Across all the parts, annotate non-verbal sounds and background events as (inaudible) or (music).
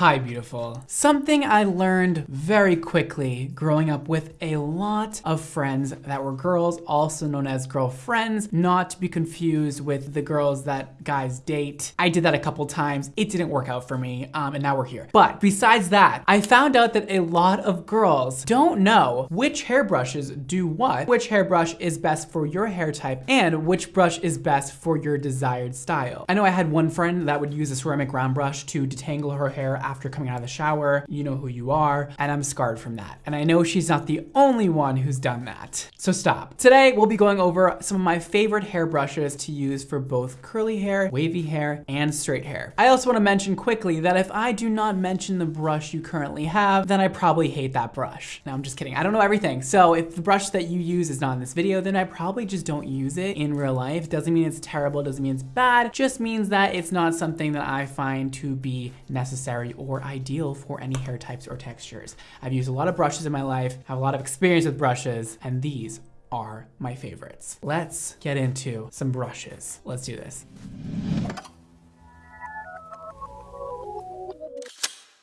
Hi, beautiful. Something I learned very quickly growing up with a lot of friends that were girls, also known as girlfriends, not to be confused with the girls that guys date. I did that a couple times. It didn't work out for me, um, and now we're here. But besides that, I found out that a lot of girls don't know which hairbrushes do what, which hairbrush is best for your hair type, and which brush is best for your desired style. I know I had one friend that would use a ceramic round brush to detangle her hair after coming out of the shower. You know who you are, and I'm scarred from that. And I know she's not the only one who's done that. So stop. Today, we'll be going over some of my favorite hairbrushes to use for both curly hair, wavy hair, and straight hair. I also wanna mention quickly that if I do not mention the brush you currently have, then I probably hate that brush. No, I'm just kidding. I don't know everything. So if the brush that you use is not in this video, then I probably just don't use it in real life. Doesn't mean it's terrible, doesn't mean it's bad, just means that it's not something that I find to be necessary or ideal for any hair types or textures. I've used a lot of brushes in my life, have a lot of experience with brushes, and these are my favorites. Let's get into some brushes. Let's do this.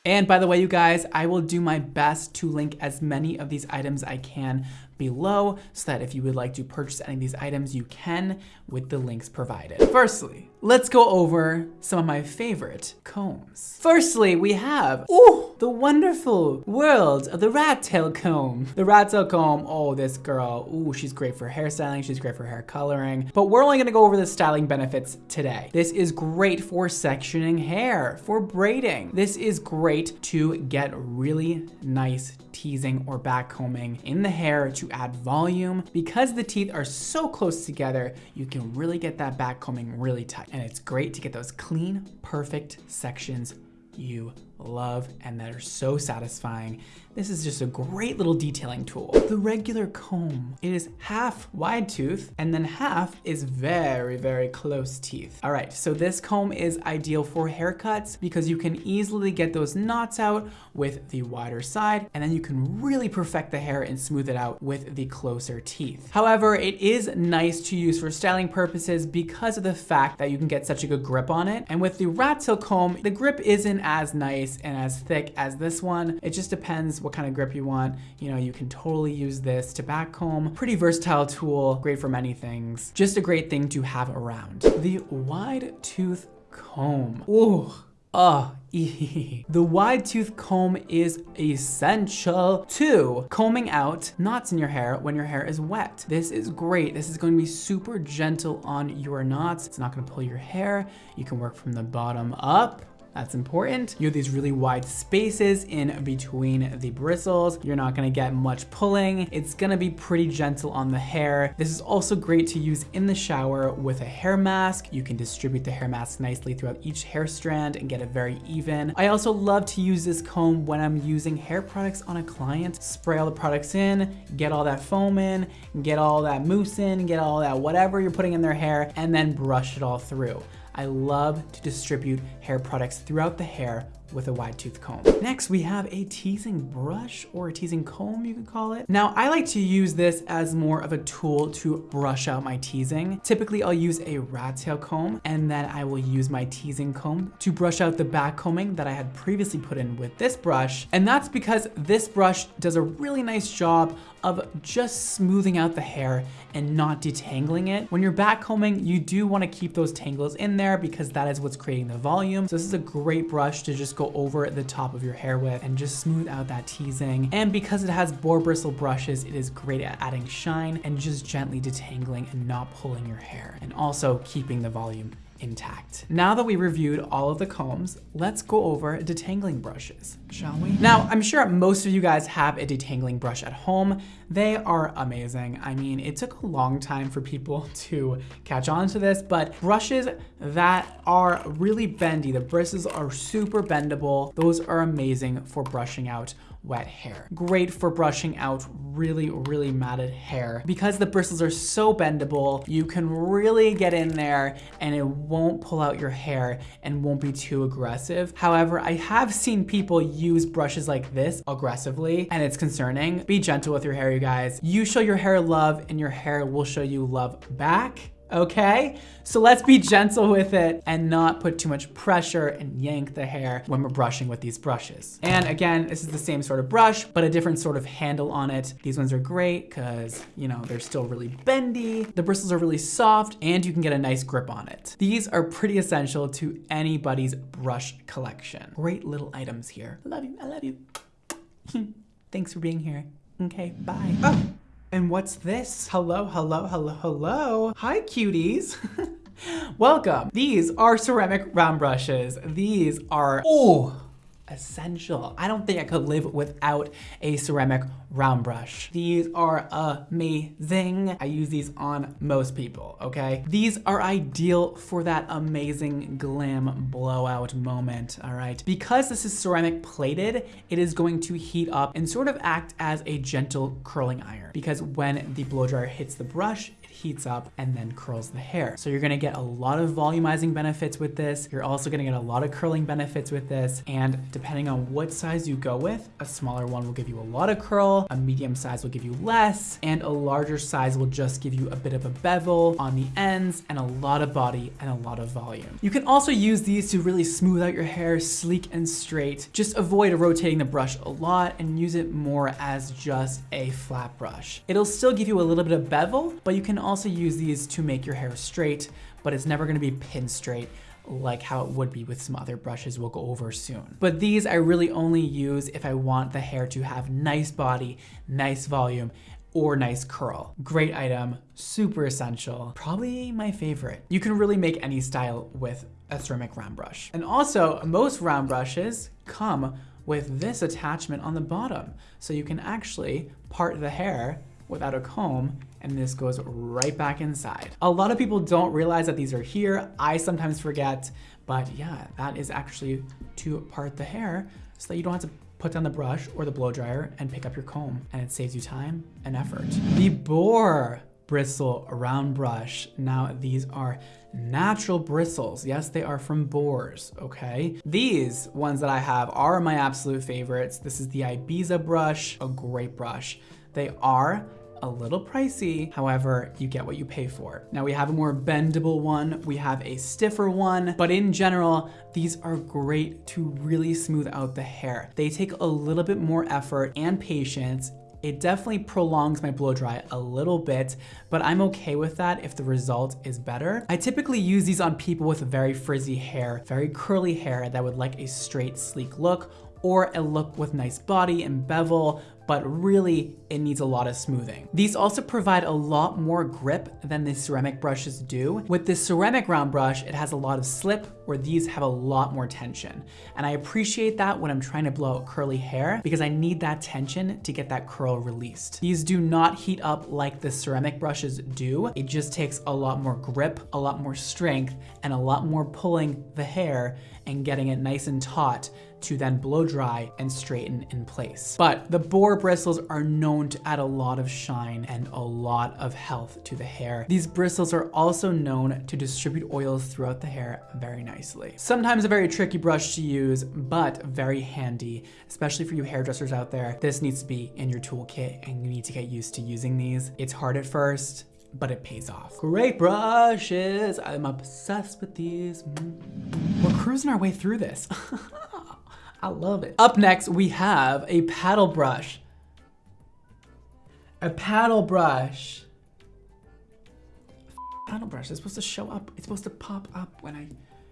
And by the way, you guys, I will do my best to link as many of these items I can below so that if you would like to purchase any of these items, you can with the links provided. Firstly, let's go over some of my favorite combs. Firstly, we have, oh, the wonderful world of the rat tail comb. The rat tail comb, oh, this girl, ooh, she's great for hairstyling, she's great for hair coloring, but we're only gonna go over the styling benefits today. This is great for sectioning hair, for braiding. This is great to get really nice teasing or back combing in the hair to add volume. Because the teeth are so close together, you can really get that back combing really tight. And it's great to get those clean, perfect sections you love and that are so satisfying. This is just a great little detailing tool. The regular comb, it is half wide tooth and then half is very, very close teeth. All right, so this comb is ideal for haircuts because you can easily get those knots out with the wider side and then you can really perfect the hair and smooth it out with the closer teeth. However, it is nice to use for styling purposes because of the fact that you can get such a good grip on it. And with the rat tail comb, the grip isn't as nice and as thick as this one. It just depends what kind of grip you want. You know, you can totally use this to back comb. Pretty versatile tool, great for many things. Just a great thing to have around. The wide tooth comb. Ooh. Oh, (laughs) the wide tooth comb is essential to combing out knots in your hair when your hair is wet. This is great. This is going to be super gentle on your knots. It's not going to pull your hair. You can work from the bottom up that's important. You have these really wide spaces in between the bristles. You're not gonna get much pulling. It's gonna be pretty gentle on the hair. This is also great to use in the shower with a hair mask. You can distribute the hair mask nicely throughout each hair strand and get it very even. I also love to use this comb when I'm using hair products on a client. Spray all the products in, get all that foam in, get all that mousse in, get all that whatever you're putting in their hair, and then brush it all through. I love to distribute hair products throughout the hair with a wide tooth comb. Next, we have a teasing brush or a teasing comb, you could call it. Now, I like to use this as more of a tool to brush out my teasing. Typically, I'll use a rat tail comb and then I will use my teasing comb to brush out the back combing that I had previously put in with this brush. And that's because this brush does a really nice job of just smoothing out the hair and not detangling it. When you're back combing, you do wanna keep those tangles in there because that is what's creating the volume. So this is a great brush to just go over the top of your hair with and just smooth out that teasing. And because it has boar bristle brushes, it is great at adding shine and just gently detangling and not pulling your hair and also keeping the volume intact. Now that we reviewed all of the combs, let's go over detangling brushes, shall we? Now, I'm sure most of you guys have a detangling brush at home. They are amazing. I mean, it took a long time for people (laughs) to catch on to this, but brushes that are really bendy, the bristles are super bendable. Those are amazing for brushing out wet hair. Great for brushing out really, really matted hair. Because the bristles are so bendable, you can really get in there and it won't pull out your hair and won't be too aggressive. However, I have seen people use brushes like this aggressively and it's concerning. Be gentle with your hair, you guys. You show your hair love and your hair will show you love back okay? So let's be gentle with it and not put too much pressure and yank the hair when we're brushing with these brushes. And again, this is the same sort of brush, but a different sort of handle on it. These ones are great because, you know, they're still really bendy. The bristles are really soft and you can get a nice grip on it. These are pretty essential to anybody's brush collection. Great little items here. I love you, I love you. (laughs) Thanks for being here. Okay, bye. Oh. And what's this? Hello, hello, hello, hello. Hi, cuties. (laughs) Welcome. These are ceramic round brushes. These are, oh, essential. I don't think I could live without a ceramic round brush. These are amazing. I use these on most people, okay? These are ideal for that amazing glam blowout moment, all right? Because this is ceramic plated, it is going to heat up and sort of act as a gentle curling iron because when the blow dryer hits the brush, heats up and then curls the hair. So you're gonna get a lot of volumizing benefits with this. You're also gonna get a lot of curling benefits with this. And depending on what size you go with, a smaller one will give you a lot of curl, a medium size will give you less, and a larger size will just give you a bit of a bevel on the ends and a lot of body and a lot of volume. You can also use these to really smooth out your hair sleek and straight. Just avoid rotating the brush a lot and use it more as just a flat brush. It'll still give you a little bit of bevel, but you can also use these to make your hair straight, but it's never gonna be pin straight like how it would be with some other brushes we'll go over soon. But these I really only use if I want the hair to have nice body, nice volume, or nice curl. Great item, super essential, probably my favorite. You can really make any style with a ceramic round brush. And also, most round brushes come with this attachment on the bottom. So you can actually part the hair without a comb and this goes right back inside. A lot of people don't realize that these are here. I sometimes forget, but yeah, that is actually to part the hair so that you don't have to put down the brush or the blow dryer and pick up your comb and it saves you time and effort. The Boar bristle round brush. Now these are natural bristles. Yes, they are from boars, okay? These ones that I have are my absolute favorites. This is the Ibiza brush, a great brush. They are a little pricey. However, you get what you pay for. Now we have a more bendable one, we have a stiffer one, but in general, these are great to really smooth out the hair. They take a little bit more effort and patience it definitely prolongs my blow dry a little bit, but I'm okay with that if the result is better. I typically use these on people with very frizzy hair, very curly hair that would like a straight, sleek look, or a look with nice body and bevel, but really it needs a lot of smoothing. These also provide a lot more grip than the ceramic brushes do. With the ceramic round brush, it has a lot of slip where these have a lot more tension. And I appreciate that when I'm trying to blow out curly hair because I need that tension to get that curl released. These do not heat up like the ceramic brushes do. It just takes a lot more grip, a lot more strength, and a lot more pulling the hair and getting it nice and taut to then blow dry and straighten in place. But the boar bristles are known to add a lot of shine and a lot of health to the hair. These bristles are also known to distribute oils throughout the hair very nicely. Sometimes a very tricky brush to use, but very handy, especially for you hairdressers out there. This needs to be in your toolkit and you need to get used to using these. It's hard at first, but it pays off. Great brushes. I'm obsessed with these. We're cruising our way through this. (laughs) I love it. Up next, we have a paddle brush. A paddle brush. Paddle brush is supposed to show up. It's supposed to pop up when I,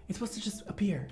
it's supposed to just appear.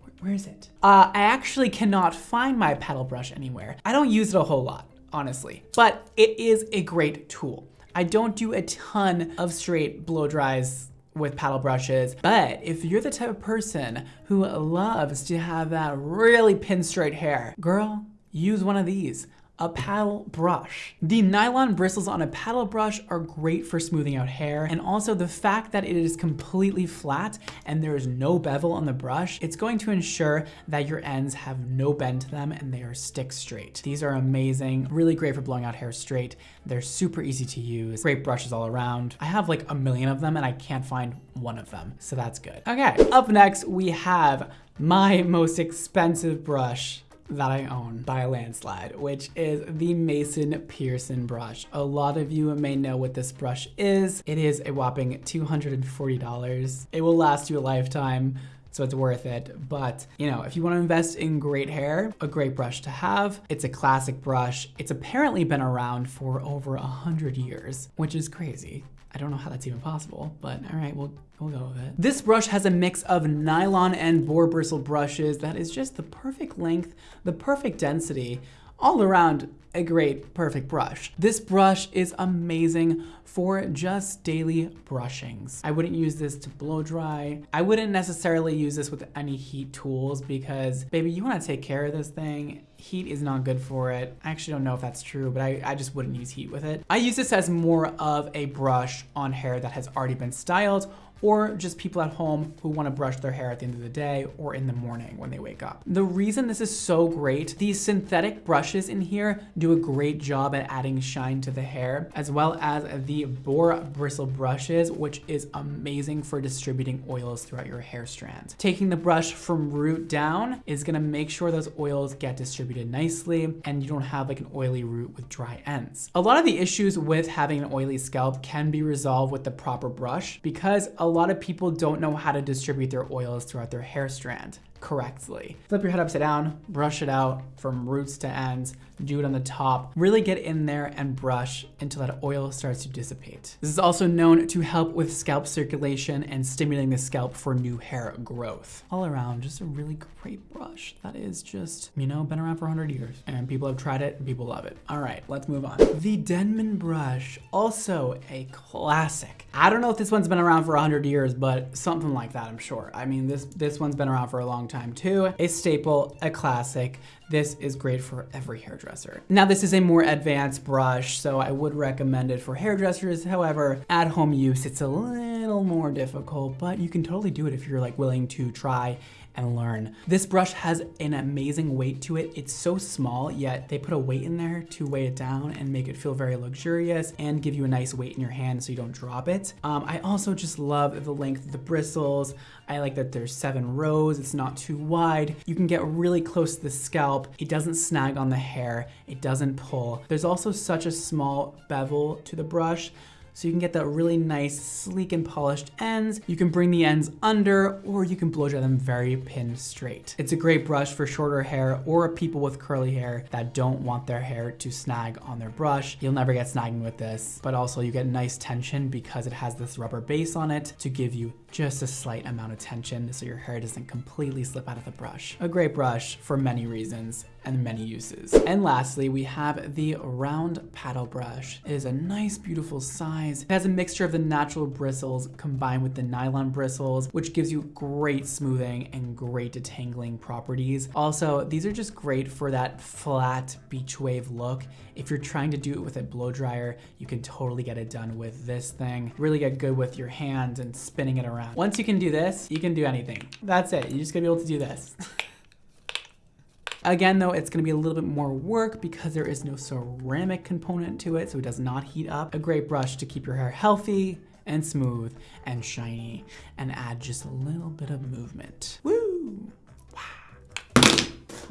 Where, where is it? Uh, I actually cannot find my paddle brush anywhere. I don't use it a whole lot, honestly, but it is a great tool. I don't do a ton of straight blow dries with paddle brushes. But if you're the type of person who loves to have that really pin straight hair, girl, use one of these a paddle brush. The nylon bristles on a paddle brush are great for smoothing out hair and also the fact that it is completely flat and there is no bevel on the brush, it's going to ensure that your ends have no bend to them and they are stick straight. These are amazing, really great for blowing out hair straight. They're super easy to use, great brushes all around. I have like a million of them and I can't find one of them, so that's good. Okay, up next we have my most expensive brush that I own by a landslide, which is the Mason Pearson brush. A lot of you may know what this brush is. It is a whopping $240. It will last you a lifetime so it's worth it. But, you know, if you want to invest in great hair, a great brush to have. It's a classic brush. It's apparently been around for over a hundred years, which is crazy. I don't know how that's even possible, but all right, we'll, we'll go with it. This brush has a mix of nylon and boar bristle brushes that is just the perfect length, the perfect density, all around a great, perfect brush. This brush is amazing for just daily brushings. I wouldn't use this to blow dry. I wouldn't necessarily use this with any heat tools because baby, you wanna take care of this thing. Heat is not good for it. I actually don't know if that's true, but I, I just wouldn't use heat with it. I use this as more of a brush on hair that has already been styled or just people at home who want to brush their hair at the end of the day or in the morning when they wake up. The reason this is so great, these synthetic brushes in here do a great job at adding shine to the hair, as well as the boar bristle brushes, which is amazing for distributing oils throughout your hair strand. Taking the brush from root down is gonna make sure those oils get distributed nicely and you don't have like an oily root with dry ends. A lot of the issues with having an oily scalp can be resolved with the proper brush because a lot of people don't know how to distribute their oils throughout their hair strand correctly. Flip your head upside down, brush it out from roots to ends, do it on the top. Really get in there and brush until that oil starts to dissipate. This is also known to help with scalp circulation and stimulating the scalp for new hair growth. All around, just a really great brush that is just, you know, been around for 100 years and people have tried it and people love it. All right, let's move on. The Denman brush, also a classic. I don't know if this one's been around for 100 years, but something like that, I'm sure. I mean, this, this one's been around for a long time too. A staple, a classic. This is great for every hairdresser. Now this is a more advanced brush, so I would recommend it for hairdressers. However, at home use, it's a little more difficult, but you can totally do it if you're like willing to try and learn. This brush has an amazing weight to it. It's so small, yet they put a weight in there to weigh it down and make it feel very luxurious and give you a nice weight in your hand so you don't drop it. Um, I also just love the length of the bristles. I like that there's seven rows, it's not too wide. You can get really close to the scalp. It doesn't snag on the hair, it doesn't pull. There's also such a small bevel to the brush so you can get that really nice, sleek and polished ends. You can bring the ends under or you can blow dry them very pin straight. It's a great brush for shorter hair or people with curly hair that don't want their hair to snag on their brush. You'll never get snagging with this, but also you get nice tension because it has this rubber base on it to give you just a slight amount of tension so your hair doesn't completely slip out of the brush. A great brush for many reasons and many uses. And lastly, we have the round paddle brush. It is a nice, beautiful size. It has a mixture of the natural bristles combined with the nylon bristles, which gives you great smoothing and great detangling properties. Also, these are just great for that flat beach wave look. If you're trying to do it with a blow dryer, you can totally get it done with this thing. Really get good with your hands and spinning it around. Once you can do this, you can do anything. That's it. You're just gonna be able to do this. (laughs) Again, though, it's gonna be a little bit more work because there is no ceramic component to it, so it does not heat up. A great brush to keep your hair healthy and smooth and shiny and add just a little bit of movement. Woo!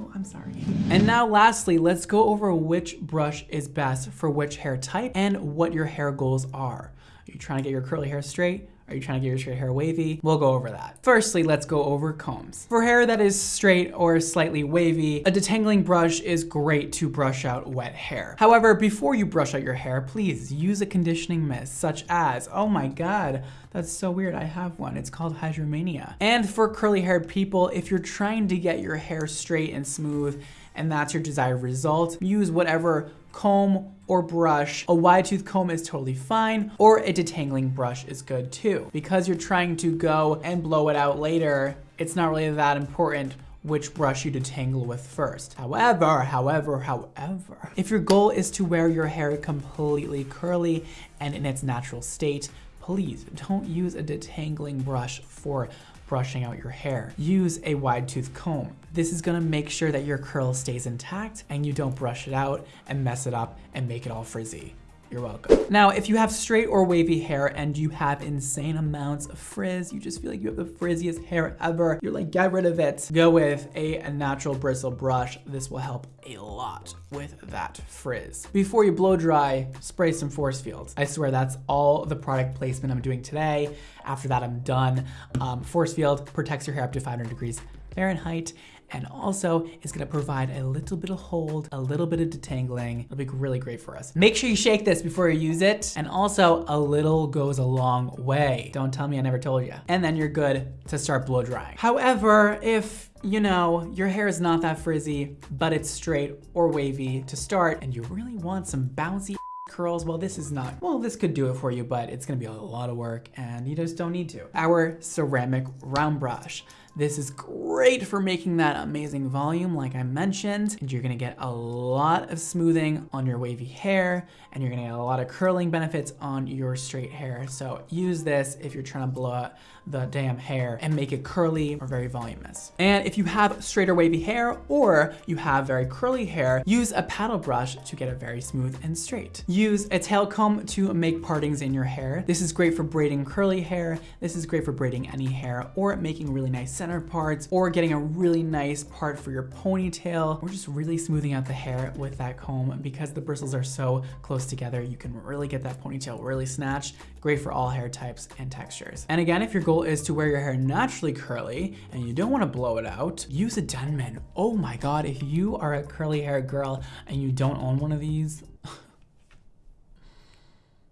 Oh, I'm sorry. And now lastly, let's go over which brush is best for which hair type and what your hair goals are. Are you trying to get your curly hair straight? Are you trying to get your straight hair wavy? We'll go over that. Firstly, let's go over combs. For hair that is straight or slightly wavy, a detangling brush is great to brush out wet hair. However, before you brush out your hair, please use a conditioning mist such as, oh my God, that's so weird. I have one. It's called Hydromania. And for curly haired people, if you're trying to get your hair straight and smooth and that's your desired result, use whatever comb or brush. A wide tooth comb is totally fine, or a detangling brush is good too. Because you're trying to go and blow it out later, it's not really that important which brush you detangle with first. However, however, however, if your goal is to wear your hair completely curly and in its natural state, please don't use a detangling brush for brushing out your hair. Use a wide tooth comb. This is gonna make sure that your curl stays intact and you don't brush it out and mess it up and make it all frizzy. You're welcome. Now, if you have straight or wavy hair and you have insane amounts of frizz, you just feel like you have the frizziest hair ever, you're like, get rid of it. Go with a natural bristle brush. This will help a lot with that frizz. Before you blow dry, spray some force fields. I swear that's all the product placement I'm doing today. After that, I'm done. Um, force field protects your hair up to 500 degrees Fahrenheit and also it's gonna provide a little bit of hold, a little bit of detangling. It'll be really great for us. Make sure you shake this before you use it. And also a little goes a long way. Don't tell me I never told you. And then you're good to start blow drying. However, if you know, your hair is not that frizzy, but it's straight or wavy to start, and you really want some bouncy curls, well, this is not, well, this could do it for you, but it's gonna be a lot of work and you just don't need to. Our ceramic round brush. This is great for making that amazing volume like I mentioned, and you're gonna get a lot of smoothing on your wavy hair, and you're gonna get a lot of curling benefits on your straight hair. So use this if you're trying to blow out the damn hair and make it curly or very voluminous. And if you have straight or wavy hair, or you have very curly hair, use a paddle brush to get it very smooth and straight. Use a tail comb to make partings in your hair. This is great for braiding curly hair. This is great for braiding any hair or making really nice center parts or getting a really nice part for your ponytail or just really smoothing out the hair with that comb because the bristles are so close together. You can really get that ponytail really snatched. Great for all hair types and textures. And again, if your goal is to wear your hair naturally curly and you don't want to blow it out, use a Denman. Oh my God, if you are a curly hair girl and you don't own one of these,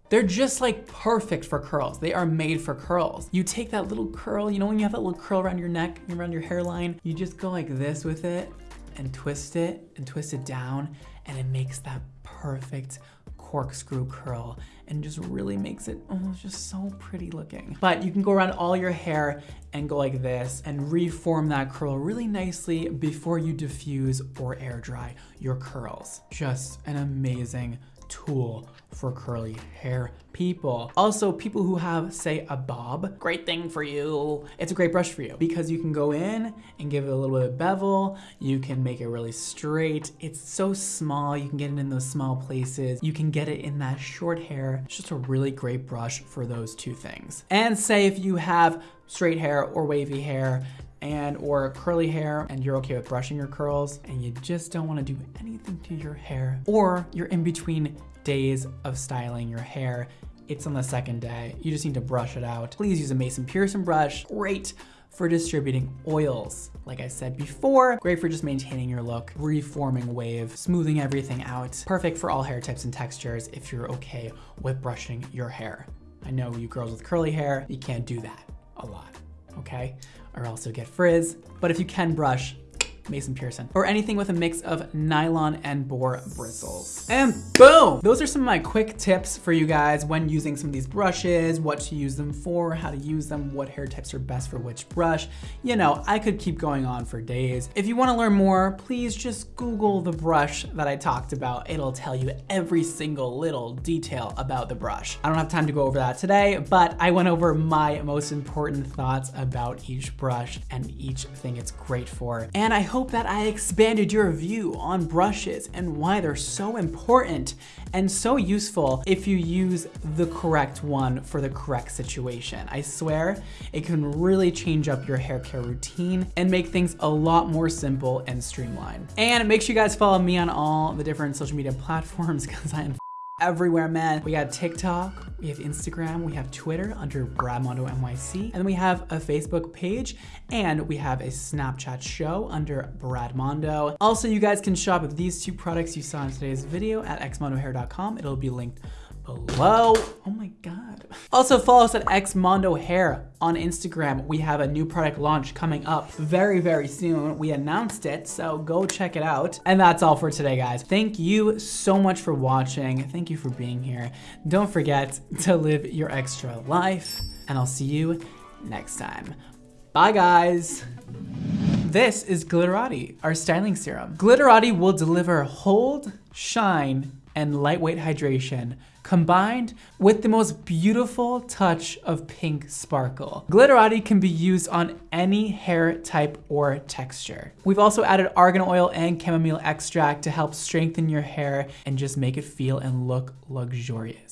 they're just like perfect for curls. They are made for curls. You take that little curl, you know when you have that little curl around your neck, and around your hairline, you just go like this with it and twist it and twist it down and it makes that perfect corkscrew curl and just really makes it oh, just so pretty looking. But you can go around all your hair and go like this and reform that curl really nicely before you diffuse or air dry your curls. Just an amazing tool for curly hair people. Also, people who have, say, a bob, great thing for you. It's a great brush for you because you can go in and give it a little bit of bevel. You can make it really straight. It's so small. You can get it in those small places. You can get it in that short hair. It's just a really great brush for those two things. And say if you have straight hair or wavy hair and or curly hair and you're okay with brushing your curls and you just don't want to do anything to your hair or you're in between days of styling your hair it's on the second day you just need to brush it out please use a Mason Pearson brush great for distributing oils. Like I said before, great for just maintaining your look, reforming wave, smoothing everything out. Perfect for all hair types and textures if you're okay with brushing your hair. I know you girls with curly hair, you can't do that a lot, okay? Or also get frizz. But if you can brush, Mason Pearson, or anything with a mix of nylon and boar bristles. And boom! Those are some of my quick tips for you guys when using some of these brushes, what to use them for, how to use them, what hair types are best for which brush. You know, I could keep going on for days. If you wanna learn more, please just Google the brush that I talked about. It'll tell you every single little detail about the brush. I don't have time to go over that today, but I went over my most important thoughts about each brush and each thing it's great for. And I hope hope that I expanded your view on brushes and why they're so important and so useful if you use the correct one for the correct situation. I swear it can really change up your hair care routine and make things a lot more simple and streamlined. And make sure you guys follow me on all the different social media platforms (laughs) because I am everywhere, man. We got TikTok, we have Instagram, we have Twitter under Brad Mondo NYC, and then we have a Facebook page, and we have a Snapchat show under Brad Mondo. Also, you guys can shop these two products you saw in today's video at xmondohair.com. It'll be linked below. Oh my God. Also follow us at Xmondo Hair on Instagram. We have a new product launch coming up very, very soon. We announced it, so go check it out. And that's all for today, guys. Thank you so much for watching. Thank you for being here. Don't forget to live your extra life, and I'll see you next time. Bye, guys. This is Glitterati, our styling serum. Glitterati will deliver hold, shine, and lightweight hydration combined with the most beautiful touch of pink sparkle. Glitterati can be used on any hair type or texture. We've also added argan oil and chamomile extract to help strengthen your hair and just make it feel and look luxurious.